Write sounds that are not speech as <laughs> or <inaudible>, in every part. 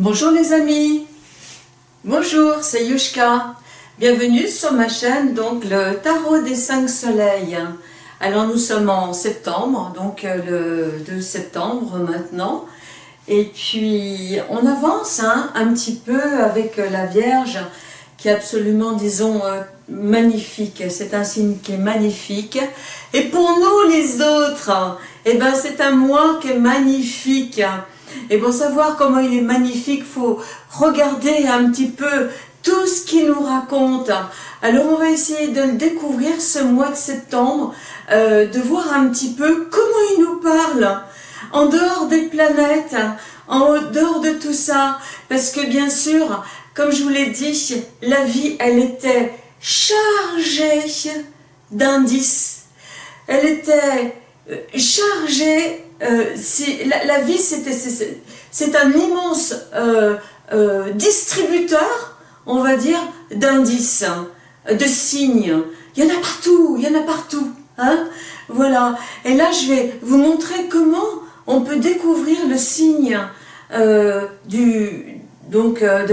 Bonjour les amis, bonjour c'est Yushka, bienvenue sur ma chaîne donc le tarot des cinq soleils. Alors nous sommes en septembre, donc euh, le 2 septembre maintenant, et puis on avance hein, un petit peu avec la Vierge qui est absolument disons euh, magnifique, c'est un signe qui est magnifique, et pour nous les autres, eh ben c'est un mois qui est magnifique, et pour savoir comment il est magnifique, faut regarder un petit peu tout ce qu'il nous raconte. Alors on va essayer de le découvrir ce mois de septembre, euh, de voir un petit peu comment il nous parle, en dehors des planètes, en dehors de tout ça, parce que bien sûr, comme je vous l'ai dit, la vie, elle était chargée d'indices, elle était euh, chargée euh, la, vie, c'est un immense euh, euh, distributeur, on va dire, d'indices, de signes. Il y en a partout, il y en a partout. Hein voilà. Et là, je vais vous montrer comment on peut découvrir le signe de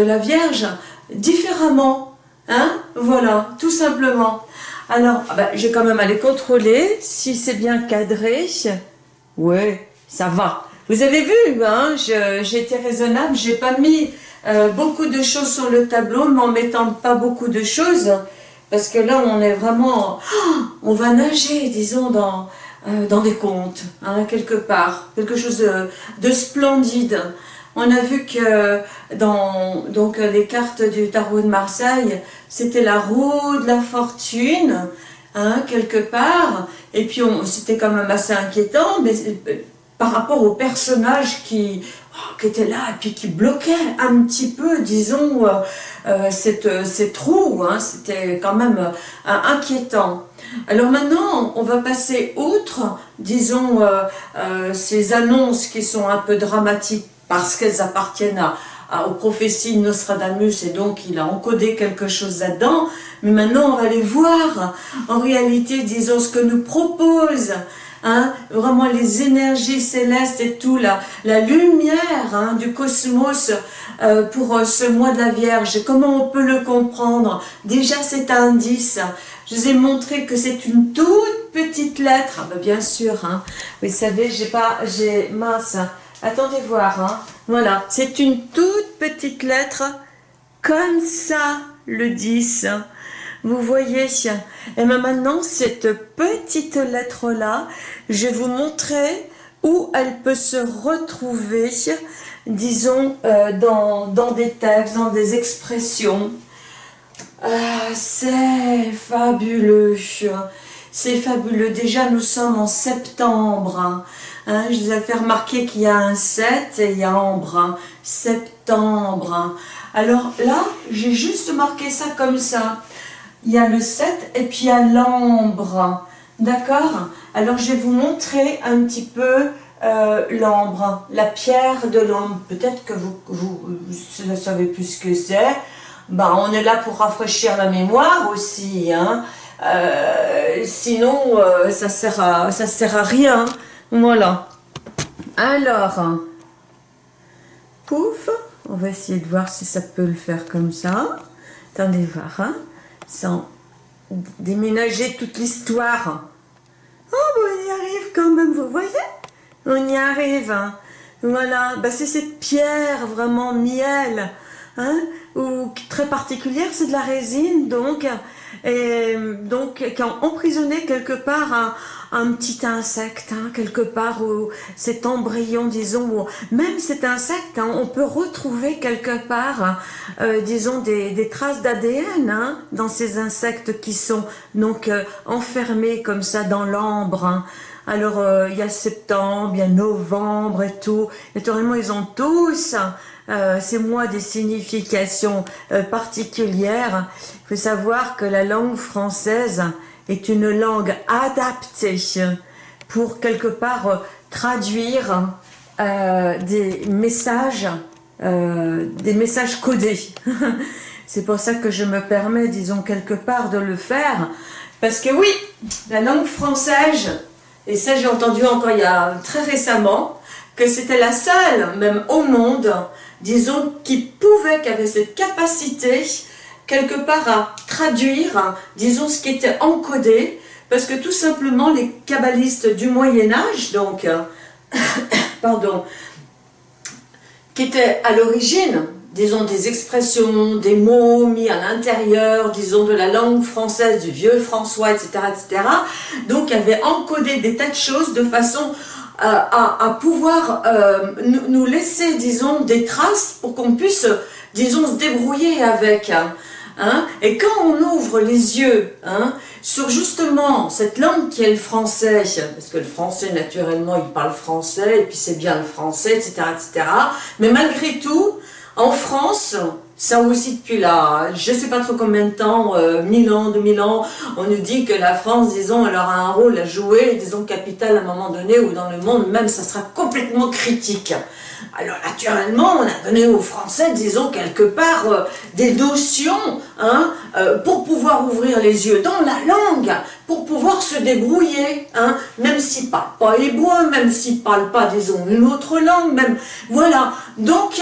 la Vierge différemment. Hein voilà, tout simplement. Alors, ah ben, j'ai quand même à contrôler si c'est bien cadré. Ouais, ça va. Vous avez vu, hein, j'ai été raisonnable, j'ai pas mis euh, beaucoup de choses sur le tableau, mais en mettant pas beaucoup de choses, parce que là, on est vraiment, on va nager, disons, dans, euh, des contes, hein, quelque part, quelque chose de, splendide. On a vu que dans les cartes du tarot de Marseille, c'était la roue de la fortune, hein, quelque part, et puis c'était quand même assez inquiétant, mais euh, par rapport aux personnages qui, oh, qui étaient là et puis qui bloquaient un petit peu, disons, euh, euh, cette, ces trous, hein, c'était quand même inquiétant. Alors maintenant, on va passer outre, disons, ces annonces qui sont un peu dramatiques parce qu'elles appartiennent à, aux prophéties de Nostradamus et donc il a encodé quelque chose là-dedans. Mais maintenant, on va aller voir en réalité, disons, ce que nous propose Hein, vraiment les énergies célestes et tout, la, la lumière hein, du cosmos euh, pour euh, ce mois de la Vierge. Comment on peut le comprendre? Déjà cet indice, je vous ai montré que c'est une toute petite lettre. Ah ben, bien sûr, hein, vous savez, j'ai pas, j'ai mince. Attendez voir, hein. Voilà, c'est une toute petite lettre, comme ça, le 10. Vous voyez Et maintenant, cette petite lettre-là, je vais vous montrer où elle peut se retrouver, disons, euh, dans, dans, des textes, dans des expressions. Ah, c'est fabuleux c'est fabuleux. Déjà, nous sommes en septembre. Hein. je vous ai fait remarquer qu'il y a un 7 et il y a ambre. Septembre. Alors là, j'ai juste marqué ça comme ça. Il y a le 7 et puis il y a l'ambre. D'accord? Alors, je vais vous montrer un petit peu euh, l'ambre, la pierre de l'ambre. Peut-être que vous, vous, ne savez plus ce que c'est. Ben, on est là pour rafraîchir la mémoire aussi. Hein euh, sinon, euh, ça sert sert à rien. Voilà. Alors, pouf, on va essayer de voir si ça peut le faire comme ça. Attendez voir, hein, sans déménager toute l'histoire. Oh, on y arrive quand même, vous voyez? On y arrive. Hein. Voilà, bah, c'est cette pierre vraiment miel, hein, ou très particulière, c'est de la résine, donc donc qui ont emprisonné quelque part un, un petit insecte, hein, quelque part, où cet embryon, disons, même cet insecte, hein, on peut retrouver quelque part, euh, disons, des, des traces d'ADN hein, dans ces insectes qui sont donc euh, enfermés comme ça dans l'ambre. Hein. Alors, euh, il y a septembre, il y a novembre et tout. Naturellement, ils ont tous euh, ces mois des significations euh, particulières. Il faut savoir que la langue française est une langue adaptée pour quelque part euh, traduire des messages, des messages codés. <laughs> C'est pour ça que je me permets, disons, quelque part de le faire. Parce que oui, la langue française, et ça j'ai entendu encore il y a très récemment, que c'était la seule, même au monde, disons, qui pouvait, qui avait cette capacité, quelque part à traduire, disons, ce qui était encodé, parce que tout simplement, les kabbalistes du Moyen-Âge, donc, <coughs> pardon, qui étaient à l'origine, disons, des expressions, des mots mis à l'intérieur, disons, de la langue française, du vieux François, etc., etc. Donc, avait encodé des tas de choses de façon euh, à, pouvoir euh, nous, laisser, disons, des traces pour qu'on puisse, disons, se débrouiller avec. Hein. Et quand on ouvre les yeux hein, sur justement cette langue qui est le français, parce que le français naturellement il parle français, et puis c'est bien le français, etc., etc. Mais malgré tout, en France, ça aussi depuis là, je ne sais pas trop combien de temps, euh, 1000 ans, 2000 ans, on nous dit que la France, disons, elle aura un rôle à jouer, disons, capital à un moment donné, ou dans le monde même, ça sera complètement critique. Alors naturellement, on a donné aux Français, disons, quelque part, euh, des notions hein, euh, pour pouvoir ouvrir les yeux dans la langue, pour pouvoir se débrouiller, hein, même s'ils ne parlent pas hébreu, même s'ils ne parlent pas, disons, une autre langue, même, voilà. Donc,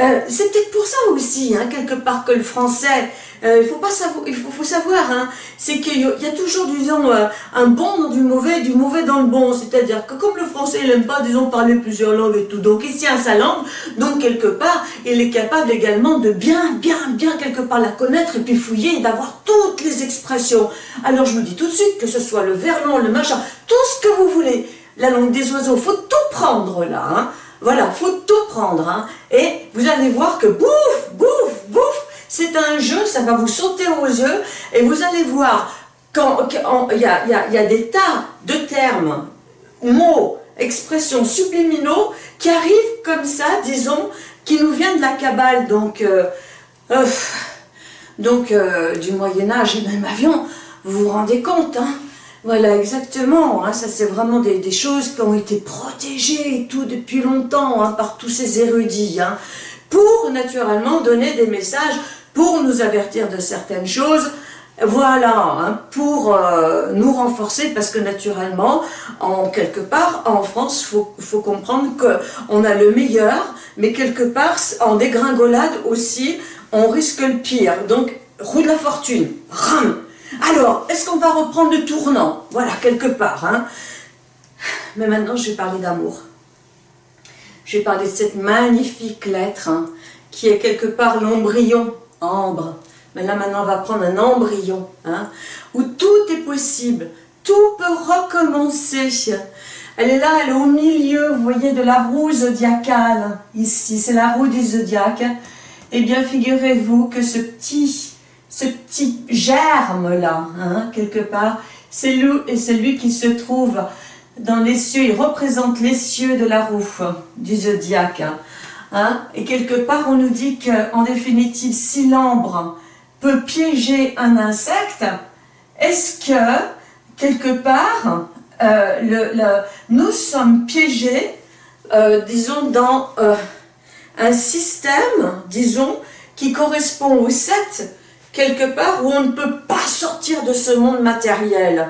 euh, c'est peut-être pour ça aussi, hein, quelque part, que le français, euh, il faut savoir, faut, savoir, hein, c'est qu'il y a toujours, disons, euh, un bon dans du mauvais, du mauvais dans le bon. C'est-à-dire que comme le français, il n'aime pas, disons, parler plusieurs langues et tout, donc il tient sa langue, donc quelque part, il est capable également de bien, bien, bien, quelque part la connaître et puis fouiller d'avoir toutes les expressions. Alors je me dis tout de suite, que ce soit le verlan, le machin, tout ce que vous voulez, la langue des oiseaux, faut tout prendre là, hein. Voilà, faut tout prendre. Hein. Et vous allez voir que bouf, bouf, bouf, c'est un jeu, ça va vous sauter aux yeux. Et vous allez voir, quand il y a, des tas de termes, mots, expressions subliminaux qui arrivent comme ça, disons, qui nous viennent de la Kabbale, donc, euh, euh, donc euh, du Moyen-Âge et même avion, vous vous rendez compte, hein voilà, exactement. Hein, ça, c'est vraiment des, choses qui ont été protégées et tout depuis longtemps hein, par tous ces érudits. Hein, pour, naturellement, donner des messages, pour nous avertir de certaines choses. Voilà, pour euh, nous renforcer, parce que naturellement, en quelque part, en France, faut, faut, comprendre qu'on a le meilleur, mais quelque part, en dégringolade aussi, on risque le pire. Donc, roue de la fortune, rame alors, est-ce qu'on va reprendre le tournant? Voilà, quelque part. Hein. Mais maintenant, je vais parler d'amour. Je vais parler de cette magnifique lettre hein, qui est quelque part l'embryon, ambre. Mais là, maintenant, on va prendre un embryon, hein, où tout est possible, tout peut recommencer. Elle est là, elle est au milieu, vous voyez, de la roue zodiacale, ici, c'est la roue du zodiaque. Eh bien, figurez-vous que ce petit ce petit germe-là, hein, quelque part, c'est lui, celui qui se trouve dans les cieux, il représente les cieux de la roue du zodiaque. Hein, et quelque part, on nous dit qu'en définitive, si l'ambre peut piéger un insecte, est-ce que, quelque part, euh, nous sommes piégés, euh, disons, dans euh, un système, disons, qui correspond aux sept quelque part où on ne peut pas sortir de ce monde matériel.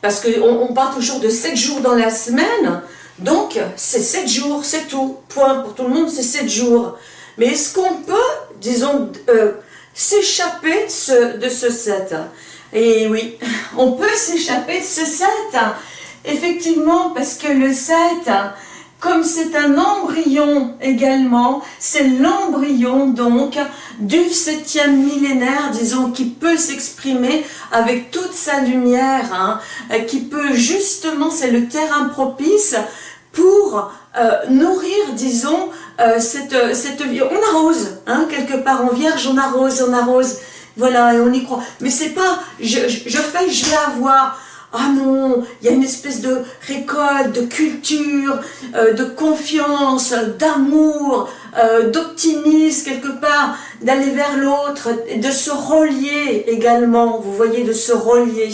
Parce qu'on on part toujours de 7 jours dans la semaine, donc c'est 7 jours, c'est tout. Point. Pour tout le monde, c'est 7 jours. Mais est-ce qu'on peut, disons, euh, s'échapper de ce, de ce 7 Et oui, <laughs> on peut s'échapper de ce 7. Effectivement, parce que le 7, comme c'est un embryon également, c'est l'embryon donc du septième millénaire, disons, qui peut s'exprimer avec toute sa lumière, hein, qui peut justement, c'est le terrain propice pour euh, nourrir, disons, euh, cette, cette. On arrose, hein, quelque part, en vierge, on arrose, on arrose, voilà, et on y croit. Mais c'est pas, je, je fais, je vais avoir ah non, il y a une espèce de récolte, de culture, euh, de confiance, d'amour, euh, d'optimisme quelque part, d'aller vers l'autre, de se relier également, vous voyez, de se relier,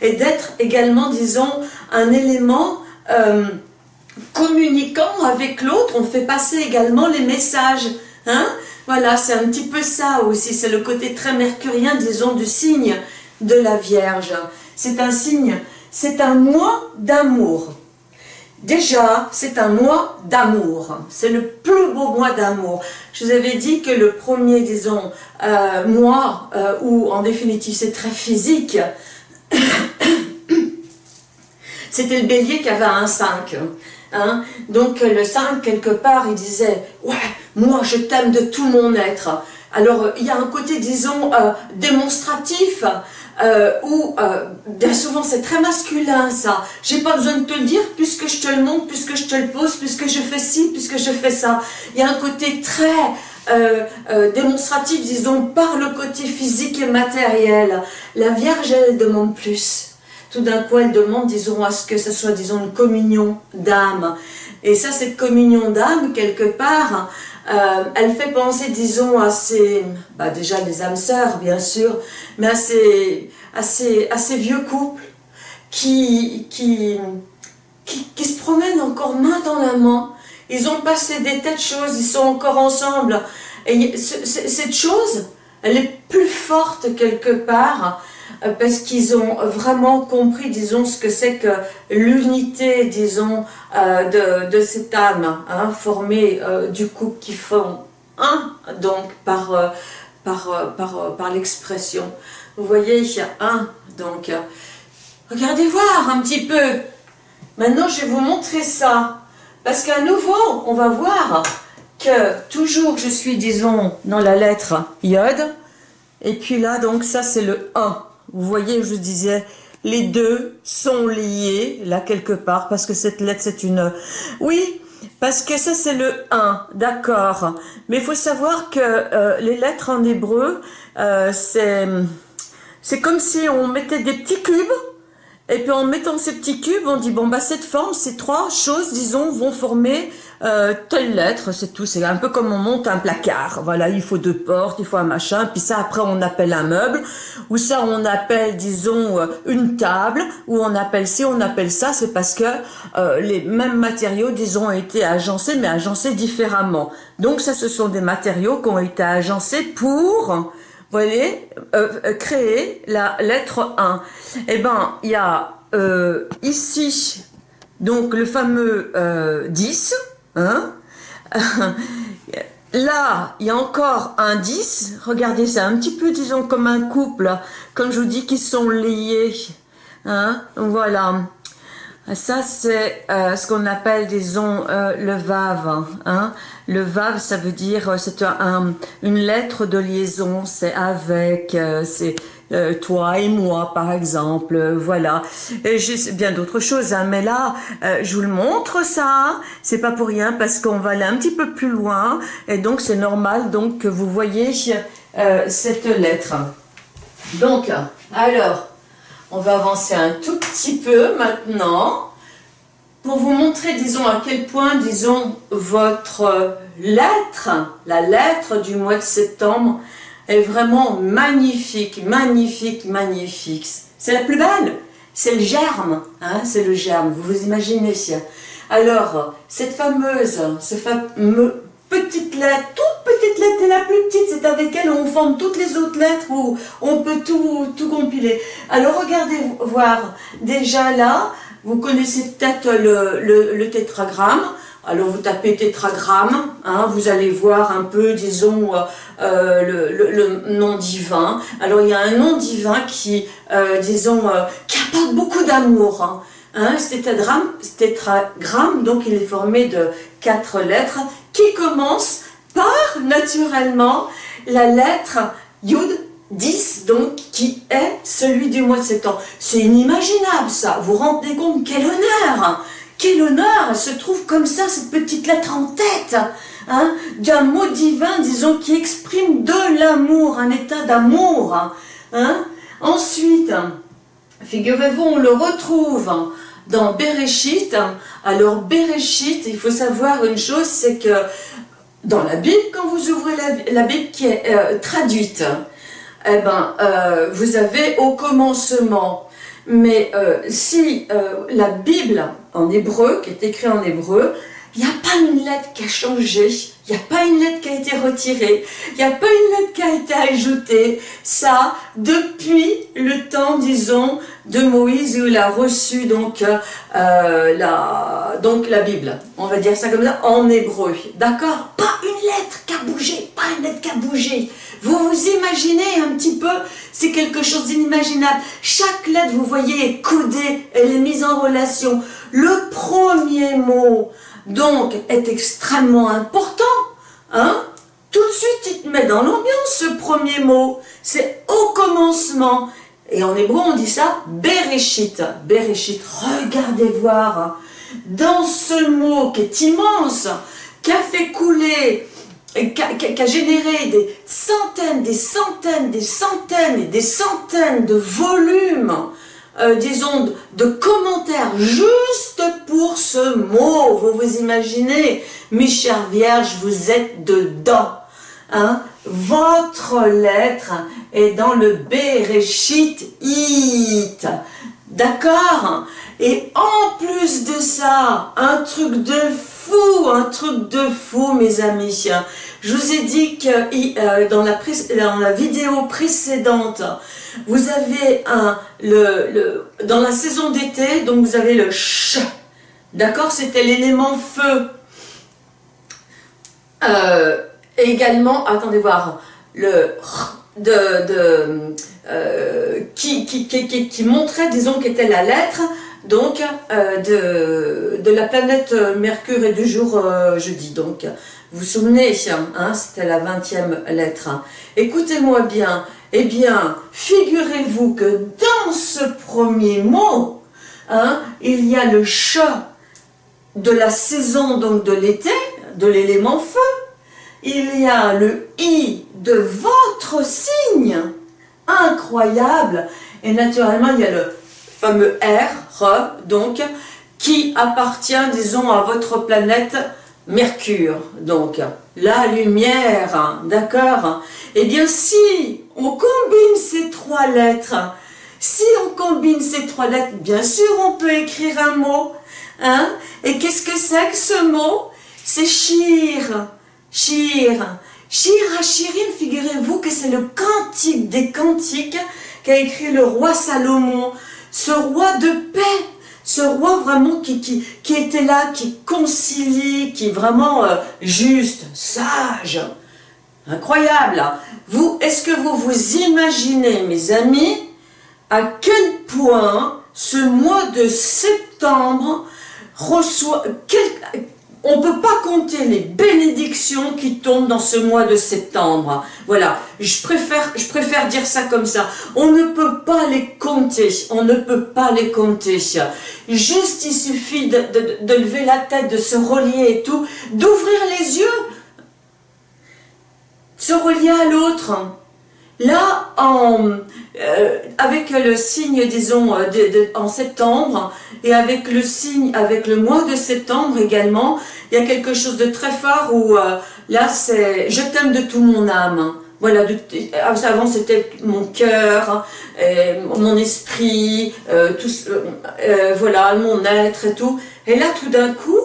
et d'être également, disons, un élément euh, communiquant avec l'autre, on fait passer également les messages, hein. Voilà, c'est un petit peu ça aussi, c'est le côté très mercurien, disons, du signe de la Vierge c'est un signe, c'est un mois d'amour. Déjà, c'est un mois d'amour. C'est le plus beau mois d'amour. Je vous avais dit que le premier, disons, euh, mois euh, où, en définitive, c'est très physique, <coughs> c'était le bélier qui avait un 5. Hein. Donc, le 5, quelque part, il disait « Ouais, moi, je t'aime de tout mon être. » Alors, il y a un côté, disons, euh, démonstratif, euh, où euh, bien souvent c'est très masculin ça. J'ai pas besoin de te le dire puisque je te le montre, puisque je te le pose, puisque je fais ci, puisque je fais ça. Il y a un côté très euh, démonstratif, disons, par le côté physique et matériel. La Vierge, elle demande plus. Tout d'un coup, elle demande, disons, à ce que ce soit, disons, une communion d'âme. Et ça, cette communion d'âme, quelque part, euh, elle fait penser, disons, à ces, bah déjà les âmes sœurs, bien sûr, mais à ces, à ces, vieux couples qui, qui, qui, se promènent encore main dans la main. Ils ont passé des tas de choses, ils sont encore ensemble. Et cette chose, elle est plus forte quelque part parce qu'ils ont vraiment compris, disons, ce que c'est que l'unité, disons, euh, de, cette âme, hein, formée euh, du couple qui font un, donc par, par, par, par l'expression. Vous voyez, il y a un, donc, regardez voir un petit peu. Maintenant, je vais vous montrer ça, parce qu'à nouveau, on va voir que toujours je suis, disons, dans la lettre iode, et puis là, donc, ça c'est le 1. Vous voyez, je disais, les deux sont liés, là, quelque part, parce que cette lettre, c'est une... Oui, parce que ça, c'est le 1, d'accord. Mais il faut savoir que euh, les lettres en hébreu, euh, c'est comme si on mettait des petits cubes, et puis en mettant ces petits cubes, on dit, bon, bah cette forme, ces trois choses, disons, vont former euh, telle lettre, c'est tout. C'est un peu comme on monte un placard. Voilà, il faut deux portes, il faut un machin. Puis ça, après, on appelle un meuble. Ou ça, on appelle, disons, euh, une table. Ou on appelle ci, on appelle ça. C'est parce que euh, les mêmes matériaux, disons, ont été agencés, mais agencés différemment. Donc ça, ce sont des matériaux qui ont été agencés pour voyez, euh, créer la lettre 1. Eh ben, il y a ici, donc le fameux 10, Hein <laughs> Là, il y a encore un 10. Regardez, c'est un petit peu, disons, comme un couple, comme je vous dis, qui sont liés. Hein Voilà. Ça, c'est euh, ce qu'on appelle, disons, euh, le vav. Hein le vav, ça veut dire, euh, c'est un, une lettre de liaison, c'est avec, c'est euh, toi et moi par exemple, euh, voilà. Et j'ai bien d'autres choses, hein, mais là, euh, je vous le montre ça, c'est pas pour rien parce qu'on va aller un petit peu plus loin et donc c'est normal donc que vous voyez cette lettre. Donc, alors, on va avancer un tout petit peu maintenant pour vous montrer, disons, à quel point, disons, votre lettre, la lettre du mois de septembre, est vraiment magnifique, magnifique, magnifique. C'est la plus belle, c'est le germe, hein, c'est le germe, vous vous imaginez. Alors, cette fameuse, cette fameuse petite lettre, toute petite lettre, et la plus petite, c'est avec elle on forme toutes les autres lettres où on peut tout, tout compiler. Alors regardez voir, déjà là, vous connaissez peut-être le, le tétragramme, alors vous tapez tétragramme, hein, vous allez voir un peu, disons, euh, euh, le, nom divin. Alors il y a un nom divin qui, euh, disons, qui apporte beaucoup d'amour. Hein. Hein, ce tétragramme, donc il est formé de quatre lettres qui commencent par, naturellement, la lettre Yud 10, donc, qui est celui du mois de septembre. C'est inimaginable, ça. Vous vous rendez compte Quel honneur quel honneur se trouve comme ça, cette petite lettre en tête hein, d'un mot divin, disons, qui exprime de l'amour, un état d'amour. Hein. Ensuite, figurez-vous, on le retrouve dans Bereshit. Alors, Bereshit, il faut savoir une chose, c'est que dans la Bible, quand vous ouvrez la, Bible qui est euh, traduite, eh ben, euh, vous avez au commencement mais euh, si la Bible en hébreu, qui est écrite en hébreu, il n'y a pas une lettre qui a changé, il n'y a pas une lettre qui a été retirée, il n'y a pas une lettre qui a été ajoutée. Ça, depuis le temps, disons, de Moïse où il a reçu donc, euh, la, la Bible. On va dire ça comme ça, en hébreu. D'accord? Pas une lettre qui a bougé, pas une lettre qui a bougé. Vous vous imaginez un petit peu, c'est quelque chose d'inimaginable. Chaque lettre, vous voyez, est codée, elle est mise en relation. Le premier mot, donc, est extrêmement important. Hein Tout de suite, il te met dans l'ambiance, ce premier mot. C'est au commencement. Et en hébreu, on dit ça, Bereshit. Bereshit, regardez voir. Dans ce mot qui est immense, qui a fait couler qui a, généré des centaines, des centaines, des centaines et des centaines de volumes, euh, disons, de commentaires juste pour ce mot. Vous vous imaginez, mes chères vierges, vous êtes dedans. Hein? Votre lettre est dans le Bereshit It. D'accord? Et en plus de ça, un truc de fou, un truc de fou, mes amis. Je vous ai dit que euh, dans, la, vidéo précédente, vous avez un, le, dans la saison d'été, donc vous avez le ch, d'accord? C'était l'élément feu. Euh, également, attendez voir, le de, de euh, qui, qui, montrait, disons, qu'était la lettre, donc, euh, de, la planète Mercure et du jour euh, jeudi. Donc, vous vous souvenez, hein, c'était la 20e lettre. Écoutez-moi bien, eh bien, figurez-vous que dans ce premier mot, hein, il y a le chat de la saison donc de l'été, de l'élément feu. Il y a le i de votre signe, incroyable. Et naturellement, il y a le fameux R, donc, qui appartient, disons, à votre planète Mercure. Donc, la lumière, d'accord? Eh bien, si on combine ces trois lettres, si on combine ces trois lettres, bien sûr, on peut écrire un mot. Hein? Et qu'est-ce que c'est que ce mot? C'est Shir. Shir. Shir Hachirin, figurez-vous que c'est le cantique des cantiques qu'a écrit le roi Salomon ce roi de paix, ce roi vraiment qui, était là, qui concilie, qui est vraiment euh, juste, sage, incroyable. Vous, est-ce que vous vous imaginez, mes amis, à quel point ce mois de septembre reçoit, on ne peut pas compter les bénédictions qui tombent dans ce mois de septembre. Voilà, je préfère, dire ça comme ça. On ne peut pas les compter, on ne peut pas les compter. Juste, il suffit de, de lever la tête, de se relier et tout, d'ouvrir les yeux, se relier à l'autre. Là, euh, avec le signe, disons, en septembre, et avec le signe, avec le mois de septembre également, il y a quelque chose de très fort où, euh, là, c'est « je t'aime de tout mon âme ». Voilà, avant c'était mon cœur, mon esprit, tout, voilà, mon être et tout. Et là, tout d'un coup,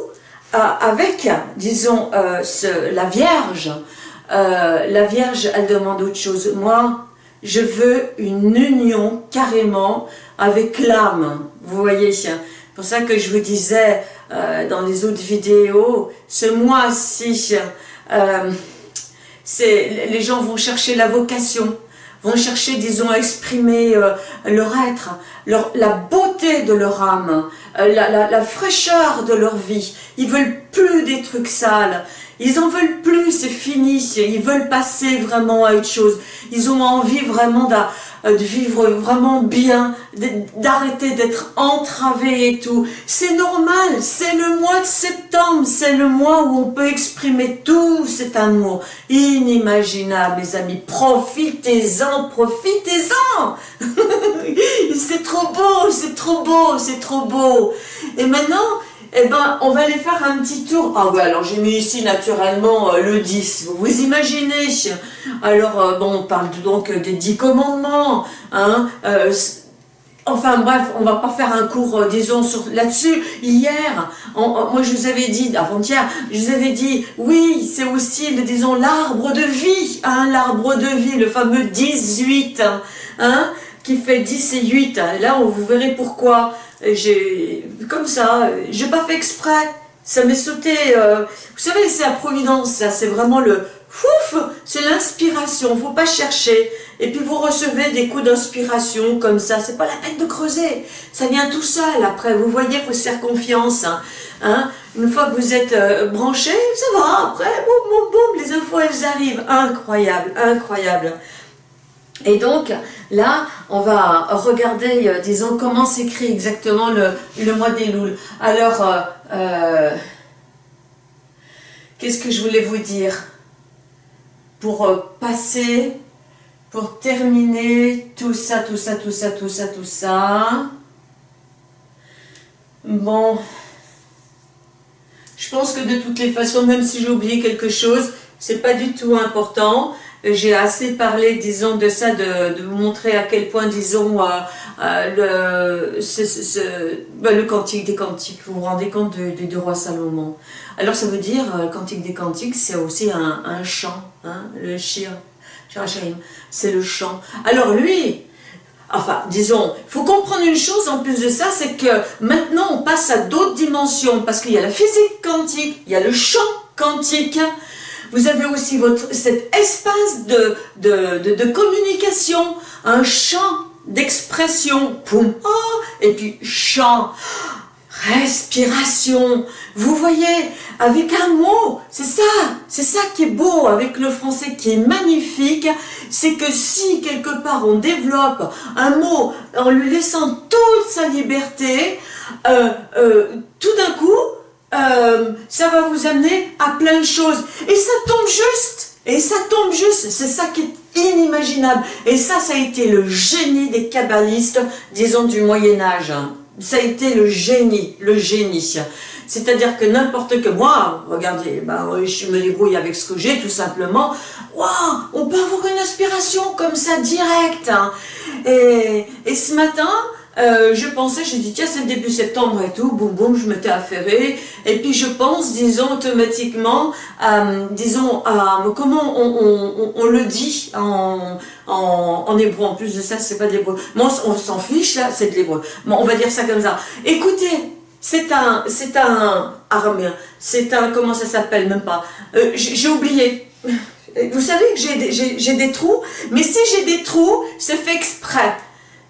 avec, disons, la Vierge, la Vierge, elle demande autre chose. Moi, je veux une union carrément avec l'âme. Vous voyez, c'est pour ça que je vous disais euh, dans les autres vidéos, ce mois-ci, euh, les gens vont chercher la vocation, vont chercher, disons, à exprimer euh, leur être, leur, la beauté de leur âme, la, la, la, fraîcheur de leur vie. Ils veulent plus des trucs sales. Ils en veulent plus, c'est fini. Ils veulent passer vraiment à autre chose. Ils ont envie vraiment de, de vivre vraiment bien, d'arrêter d'être entravés et tout. C'est normal, c'est le mois de septembre, c'est le mois où on peut exprimer tout cet amour inimaginable, mes amis. Profitez-en, profitez-en <laughs> C'est trop beau, c'est trop beau, c'est trop beau. Et maintenant, eh ben, on va aller faire un petit tour. Ah ouais, alors j'ai mis ici naturellement euh, le 10. Vous vous imaginez? Alors, euh, bon, on parle donc des 10 commandements. Hein, euh, enfin bref, on va pas faire un cours, euh, disons, là-dessus. Hier, moi je vous avais dit, avant-hier, je vous avais dit, oui, c'est aussi, disons, l'arbre de vie, hein, l'arbre de vie, le fameux 18, hein, qui fait 10 et 8. Là, vous verrez pourquoi. J'ai, comme ça, j'ai pas fait exprès. Ça m'est sauté, euh, vous savez, c'est la providence, ça, c'est vraiment le, Fouf, c'est l'inspiration, faut pas chercher. Et puis vous recevez des coups d'inspiration comme ça, c'est pas la peine de creuser. Ça vient tout seul après, vous voyez, faut se faire confiance. Hein. hein. Une fois que vous êtes euh, branché, ça va, après, boum, boum, boum, les infos elles arrivent. Incroyable, incroyable. Et donc, là, on va regarder, euh, disons, comment s'écrit exactement le, mois des louls. Alors, euh, qu'est-ce que je voulais vous dire pour euh, passer, pour terminer tout ça, tout ça, tout ça, tout ça, tout ça. Bon, je pense que de toutes les façons, même si j'ai oublié quelque chose, c'est pas du tout important. J'ai assez parlé, disons, de ça, de, vous montrer à quel point, disons, euh, euh, le, ce, ben, le cantique des cantiques, vous vous rendez compte du roi Salomon. Alors ça veut dire, euh, cantique des cantiques, c'est aussi un, chant, hein, le shir, c'est le chant. Alors lui, enfin, disons, il faut comprendre une chose en plus de ça, c'est que maintenant on passe à d'autres dimensions, parce qu'il y a la physique quantique, il y a le chant quantique, vous avez aussi votre, cet espace de, de, de, communication, un champ d'expression, poum, oh, et puis chant, respiration. Vous voyez, avec un mot, c'est ça, c'est ça qui est beau avec le français, qui est magnifique, c'est que si quelque part on développe un mot en lui laissant toute sa liberté, euh, euh, tout d'un coup, euh, ça va vous amener à plein de choses. Et ça tombe juste, et ça tombe juste, c'est ça qui est inimaginable. Et ça, ça a été le génie des kabbalistes, disons, du Moyen-Âge ça a été le génie, le génie. C'est-à-dire que n'importe que moi, regardez, ben, je me débrouille avec ce que j'ai tout simplement, waouh, on peut avoir une inspiration comme ça, directe. Hein. Et, et ce matin, euh, je pensais, j'ai dit, tiens, c'est le début septembre et tout, boum, boum, je m'étais affairée. Et puis je pense, disons, automatiquement, disons, comment on, le dit en, hébreu. En plus de ça, c'est pas d'hébreu. Moi, on s'en fiche, là, c'est de l'hébreu. Bon, on va dire ça comme ça. Écoutez, c'est un, c'est un c'est un, comment ça s'appelle, même pas. Euh, j'ai oublié. Vous savez que j'ai des trous, mais si j'ai des trous, c'est fait exprès.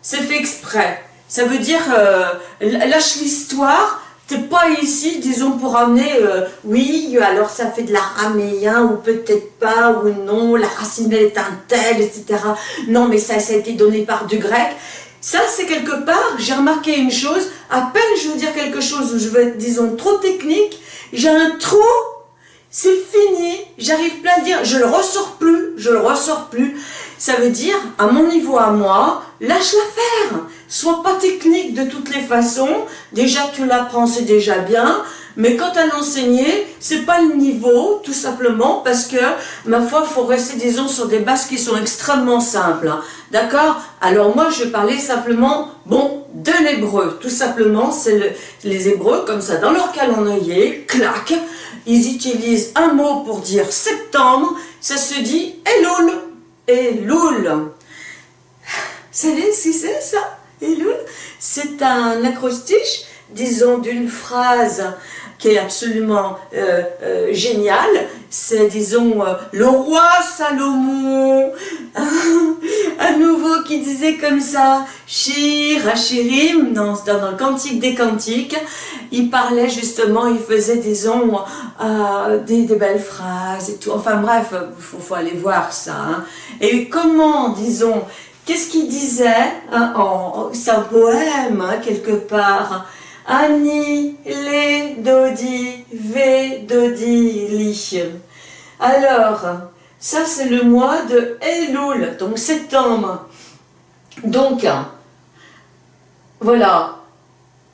C'est fait exprès. Ça veut dire, euh, lâche l'histoire, t'es pas ici, disons, pour amener, euh, oui, alors ça fait de l'araméen, ou peut-être pas, ou non, la racine est un tel, etc. Non, mais ça, a été donné par du grec. Ça, c'est quelque part, j'ai remarqué une chose, à peine je veux dire quelque chose je veux être, disons, trop technique, j'ai un trou, c'est fini, j'arrive pas à dire, je le ressors plus, je le ressors plus. Ça veut dire, à mon niveau à moi, lâche l'affaire. Sois pas technique de toutes les façons. Déjà, tu l'apprends, c'est déjà bien. Mais quant à l'enseigner, c'est pas le niveau, tout simplement, parce que, ma foi, faut rester, disons, sur des bases qui sont extrêmement simples. Hein. D'accord? Alors moi, je parlais simplement, bon, de l'hébreu. Tout simplement, c'est les hébreux, comme ça, dans leur calendrier, clac, ils utilisent un mot pour dire septembre, ça se dit Elul. Elul. Vous savez ce c'est ça? Elul C'est un acrostiche, disons, d'une phrase qui est absolument euh, euh, génial, c'est, disons, euh, le roi Salomon, <laughs> à nouveau qui disait comme ça, Shir, Hachirim, dans, le Cantique des Cantiques, il parlait justement, il faisait, disons, des, des, belles phrases et tout, enfin bref, il faut, aller voir ça. Hein. Et comment, disons, qu'est-ce qu'il disait hein, C'est un poème, hein, quelque part, Ani, le, dodi, ve, dodi, li. Alors, ça c'est le mois de Elul, donc septembre. Donc, voilà.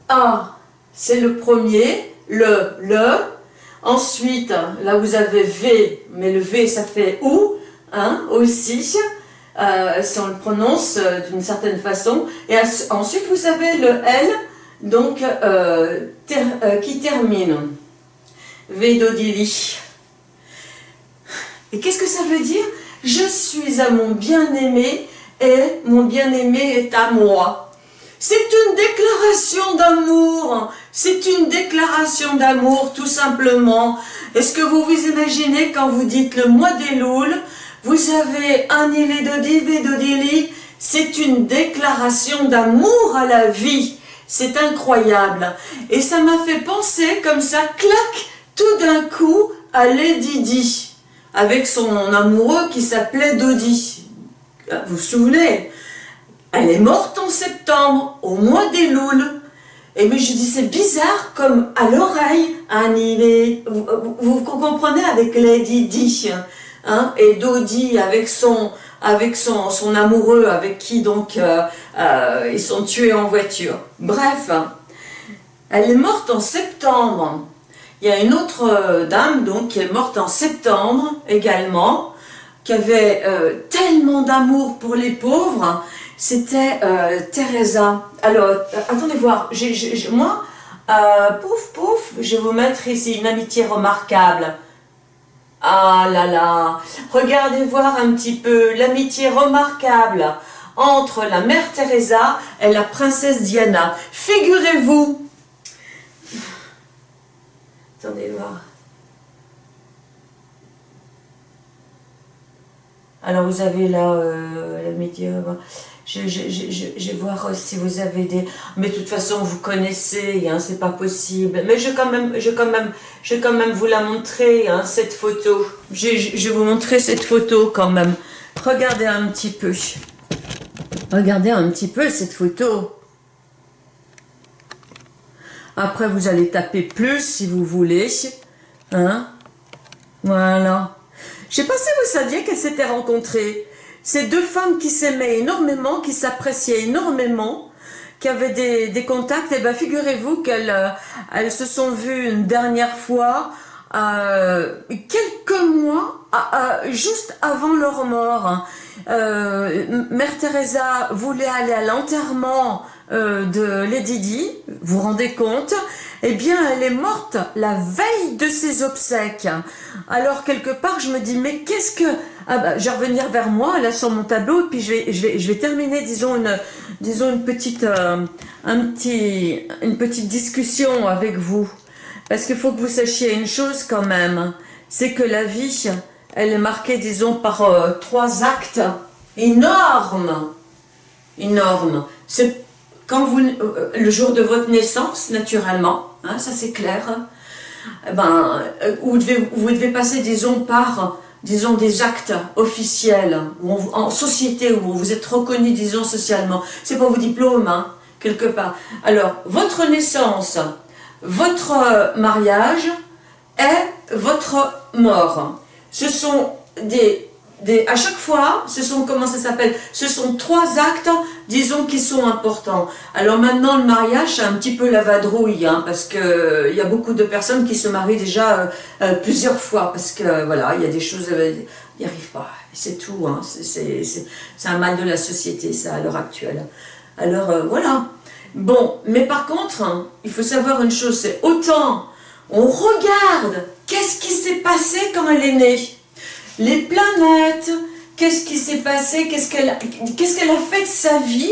A, c'est le premier, le, le. Ensuite, là vous avez V, mais le V ça fait OU, hein, aussi. Euh, si on le prononce euh, d'une certaine façon. Et ensuite, vous avez le L, donc, euh, qui termine. Vedodili. Et qu'est-ce que ça veut dire? Je suis à mon bien-aimé et mon bien-aimé est à moi. C'est une déclaration d'amour. C'est une déclaration d'amour, tout simplement. Est-ce que vous vous imaginez quand vous dites le mois des louls vous avez un Dodili, c'est une déclaration d'amour à la vie. C'est incroyable. Et ça m'a fait penser comme ça, clac, tout d'un coup, à Lady Di, avec son amoureux qui s'appelait Dodi. Vous vous souvenez? Elle est morte en septembre, au mois des Louls. Et mais je dis, c'est bizarre, comme à l'oreille, Annie, vous, vous, comprenez avec Lady Di Hein, et Dodi avec son avec son, son amoureux, avec qui donc euh, euh, ils sont tués en voiture. Bref, elle est morte en septembre. Il y a une autre euh, dame donc qui est morte en septembre également, qui avait tellement d'amour pour les pauvres. C'était Teresa. Alors, attendez voir, moi, pouf pouf, je vais vous mettre ici une amitié remarquable. Ah là là, regardez voir un petit peu l'amitié remarquable entre la mère Teresa et la princesse Diana. Figurez-vous, attendez voir. Alors vous avez là euh, l'amitié, je, vais voir si vous avez des... Mais de toute façon, vous connaissez, hein, c'est pas possible. Mais je vais quand même, je quand même, je quand même vous la montrer, hein, cette photo. Je, vais vous montrer cette photo quand même. Regardez un petit peu. Regardez un petit peu cette photo. Après, vous allez taper plus si vous voulez. Hein Voilà. Je sais pas si vous saviez qu'elles s'étaient rencontrées. Ces deux femmes qui s'aimaient énormément, qui s'appréciaient énormément, qui avaient des, contacts, et eh bien figurez-vous qu'elles euh, elles se sont vues une dernière fois euh, quelques mois, juste avant leur mort. Euh, Mère Teresa voulait aller à l'enterrement euh, de Lady Di, vous vous rendez compte Eh bien, elle est morte la veille de ses obsèques. Alors, quelque part, je me dis, mais qu'est-ce que... Ah bah, je vais revenir vers moi, là, sur mon tableau, et puis je vais, je vais, je vais terminer, disons, une, disons, une petite, euh, un petit, une petite discussion avec vous. Parce qu'il faut que vous sachiez une chose quand même, c'est que la vie, elle est marquée, disons, par euh, trois actes énormes. Énormes. C'est quand vous, euh, le jour de votre naissance, naturellement, hein, ça c'est clair, eh ben, euh, vous, devez, vous devez passer, disons, par disons, des actes officiels, en société, où vous êtes reconnu, disons, socialement. C'est pas vos diplômes, hein, quelque part. Alors, votre naissance, votre mariage et votre mort. Ce sont des à chaque fois, ce sont, comment ça s'appelle Ce sont trois actes, disons, qui sont importants. Alors maintenant, le mariage, c'est un petit peu la vadrouille, hein, parce que euh, y a beaucoup de personnes qui se marient déjà euh, euh, plusieurs fois, parce que, voilà, il y a des choses, ils n'y arrivent pas, c'est tout, hein, c'est un mal de la société, ça, à l'heure actuelle. Alors, voilà. Bon, mais par contre, hein, il faut savoir une chose, c'est autant on regarde qu'est-ce qui s'est passé quand elle est née, les planètes, qu'est-ce qui s'est passé, qu'est-ce qu'elle a, a fait de sa vie,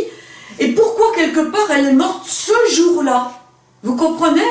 et pourquoi quelque part elle est morte ce jour-là. Vous comprenez?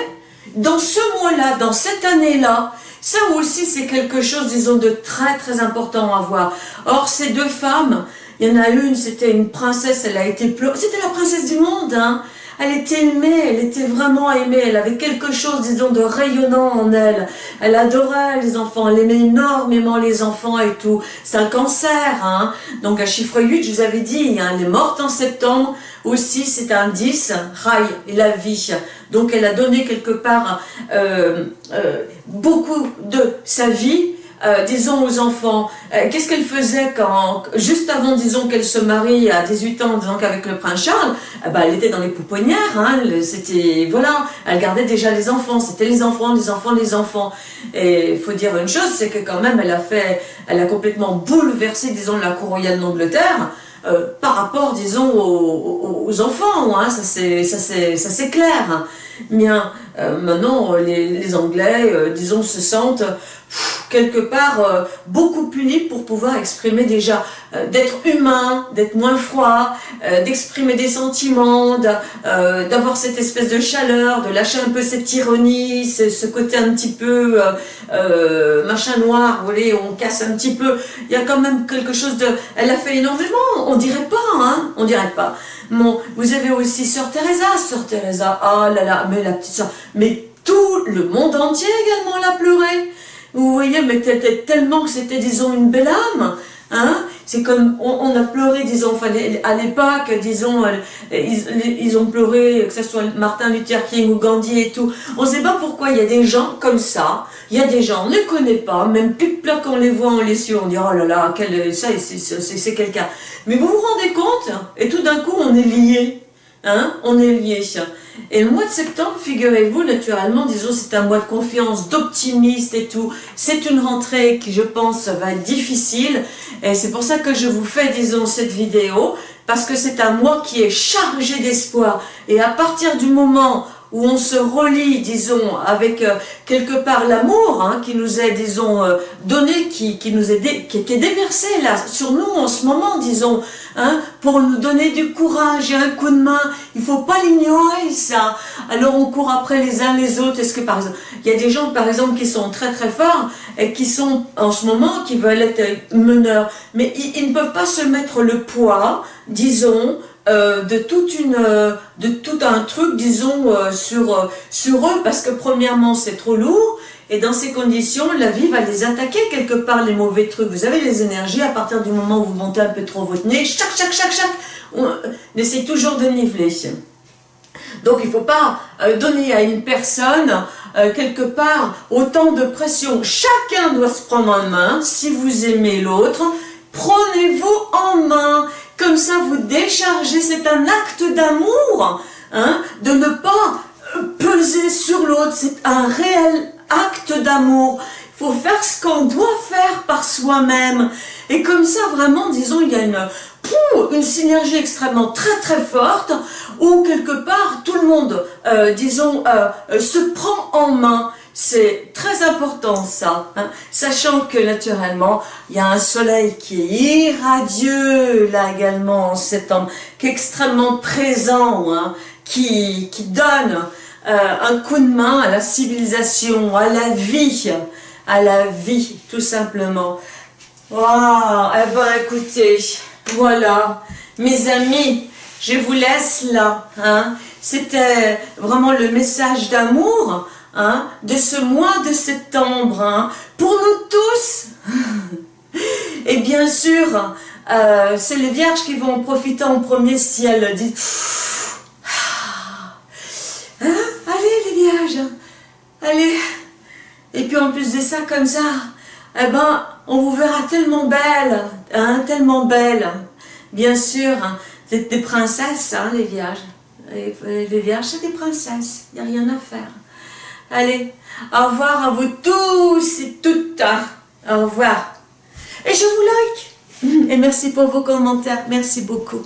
Dans ce mois-là, dans cette année-là, ça aussi c'est quelque chose, disons, de très très important à voir. Or, ces deux femmes, il y en a une, c'était une princesse, elle a été c'était la princesse du monde, hein elle était aimée, elle était vraiment aimée, elle avait quelque chose, disons, de rayonnant en elle. Elle adorait les enfants, elle aimait énormément les enfants et tout. C'est un cancer, hein. Donc à chiffre 8, je vous avais dit, hein, elle est morte en septembre, aussi c'est un 10, Rai, la vie. Donc elle a donné quelque part euh, euh, beaucoup de sa vie euh, disons aux enfants, euh, qu'est-ce qu'elle faisait quand, juste avant, disons qu'elle se marie à 18 ans, disons qu'avec le prince Charles, eh ben, elle était dans les pouponnières, hein, c'était, voilà, elle gardait déjà les enfants, c'était les enfants, les enfants, les enfants. Et il faut dire une chose, c'est que quand même, elle a fait, elle a complètement bouleversé, disons, la cour royale d'Angleterre, euh, par rapport, disons, aux, enfants, hein, ça c'est clair. Bien, euh, maintenant, les, les Anglais, euh, disons, se sentent quelque part euh, beaucoup plus libres pour pouvoir exprimer déjà, d'être humain, d'être moins froid, d'exprimer des sentiments, d'avoir cette espèce de chaleur, de lâcher un peu cette ironie, ce, côté un petit peu machin noir, vous voyez, on casse un petit peu. Il y a quand même quelque chose de... Elle a fait énormément, on dirait pas, hein, on dirait pas. Bon, vous avez aussi Sœur Teresa, Sœur Teresa, ah là là, mais la petite sœur, mais tout le monde entier également l'a pleuré. Vous voyez, mais tellement que c'était, disons, une belle âme. Hein c'est comme, on, a pleuré, disons, à l'époque, disons, euh, ils, ont pleuré, que ce soit Martin Luther King ou Gandhi et tout. On ne sait pas pourquoi il y a des gens comme ça, il y a des gens, on ne les connaît pas, même plus que quand on les voit, on les suit, on dit, oh là là, quel, ça, c'est quelqu'un. Mais vous vous rendez compte, et tout d'un coup, on est liés. Hein, on est liés. Et le mois de septembre, figurez-vous, naturellement, disons, c'est un mois de confiance, d'optimiste et tout. C'est une rentrée qui, je pense, va être difficile. Et c'est pour ça que je vous fais, disons, cette vidéo. Parce que c'est un mois qui est chargé d'espoir. Et à partir du moment où on se relie, disons, avec euh, quelque part l'amour hein, qui nous est, disons, euh, donné, qui, qui nous est, qui, est déversé là, sur nous en ce moment, disons, hein, pour nous donner du courage et un coup de main. Il faut pas l'ignorer, ça. Alors on court après les uns les autres. Est-ce que, par exemple, il y a des gens, par exemple, qui sont très très forts et qui sont, en ce moment, qui veulent être meneurs, mais ils ne peuvent pas se mettre le poids, disons, euh, de toute une euh, de tout un truc disons euh, sur sur eux parce que premièrement c'est trop lourd et dans ces conditions la vie va les attaquer quelque part les mauvais trucs. Vous avez les énergies à partir du moment où vous montez un peu trop votre nez chaque chaque chaque chaque on essaie toujours de niveler. Donc il ne faut pas donner à une personne quelque part autant de pression. Chacun doit se prendre en main. Si vous aimez l'autre prenez-vous en main comme ça, vous déchargez, c'est un acte d'amour, hein, de ne pas euh, peser sur l'autre, c'est un réel acte d'amour. Il faut faire ce qu'on doit faire par soi-même. Et comme ça, vraiment, disons, il y a une, une synergie extrêmement très très forte, où quelque part, tout le monde, euh, disons, euh, se prend en main. C'est très important ça, hein. sachant que naturellement, il y a un soleil qui est irradieux là également en septembre, qui est extrêmement présent, hein, qui, qui donne euh, un coup de main à la civilisation, à la vie, à la vie tout simplement. Waouh, eh ben écoutez, voilà, mes amis, je vous laisse là, hein. c'était vraiment le message d'amour, Hein, de ce mois de septembre, hein, pour nous tous. <laughs> Et bien sûr, euh, c'est les vierges qui vont profiter en premier si elles <sighs> hein, Allez les vierges, allez. Et puis en plus de ça, comme ça, eh ben, on vous verra tellement belle, tellement belle. Bien sûr, c'est des princesses, les vierges. les vierges, c'est des princesses, il n'y a rien à faire. Allez, au revoir à vous tous et toutes. Au revoir. Et je vous like. Et merci pour vos commentaires. Merci beaucoup.